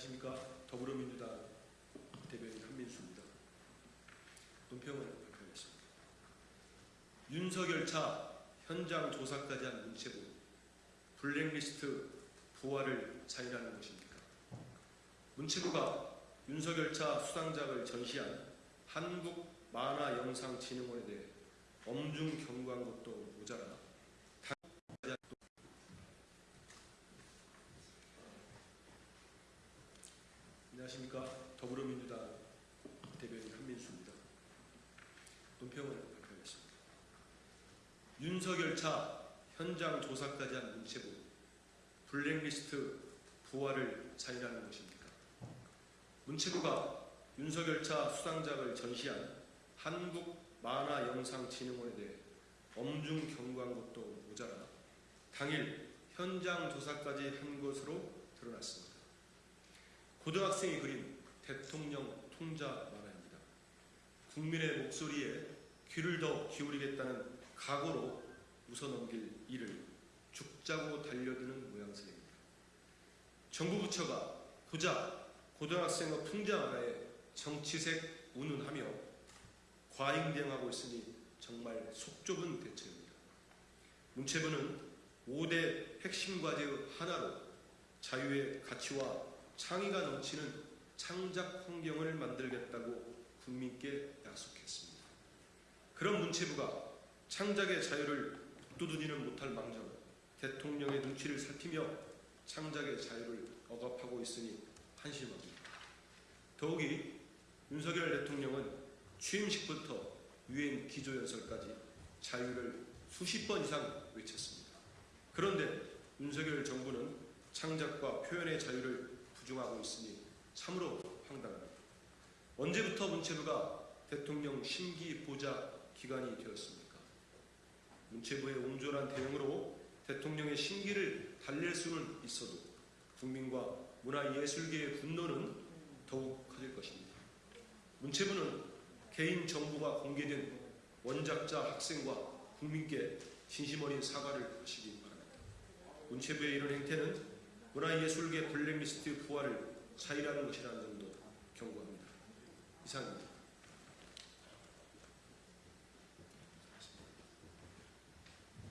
안녕하십니까 더불어민주당 대변인 한민수입니다. 논평을 발표하겠습니다. 윤석열 차 현장 조사까지 한 문체부 블랙리스트 부활을 자인하는 것입니까? 문체부가 윤석열 차 수상작을 전시한 한국 만화영상진흥원에 대해 엄중 경고한 것도 모자라 안녕하십니까 더불어민주당 대변인 한민수입니다. 논평을 발표하겠습니다. 윤석열 차 현장 조사까지 한 문체부 블랙리스트 부활을 자인하는 것입니까? 문체부가 윤석열 차 수상작을 전시한 한국 만화영상진흥원에 대해 엄중 경고한 것도 모자라 당일 현장 조사까지 한 것으로 드러났습니다. 고등학생이 그린 대통령 통자 만화입니다. 국민의 목소리에 귀를 더 기울이겠다는 각오로 웃어넘길 일을 죽자고 달려드는 모양새입니다. 정부 부처가 고작 고등학생의 풍자 만화에 정치색 운운하며 과잉대응하고 있으니 정말 속 좁은 대처입니다. 문체부는 5대 핵심 과제의 하나로 자유의 가치와 창의가 넘치는 창작 환경을 만들겠다고 국민께 약속했습니다. 그런 문체부가 창작의 자유를 두드리는 못할 망정 대통령의 눈치를 살피며 창작의 자유를 억압하고 있으니 한심합니다. 더욱이 윤석열 대통령은 취임식부터 유엔 기조연설까지 자유를 수십 번 이상 외쳤습니다. 그런데 윤석열 정부는 창작과 표현의 자유를 부중하고 있으니 참으로 황당합니다. 언제부터 문체부가 대통령 심기 보좌 기관이 되었습니까? 문체부의 옹졸한 대응으로 대통령의 심기를 달랠 수는 있어도 국민과 문화예술계의 분노는 더욱 커질 것입니다. 문체부는 개인 정보가 공개된 원작자 학생과 국민께 진심 어린 사과를 하시기 바랍니다. 문체부의 이런 행태는 문화 예술계 블랙리스트 부활을 차일하는 것이라는 점도 경고합니다. 이상입니다.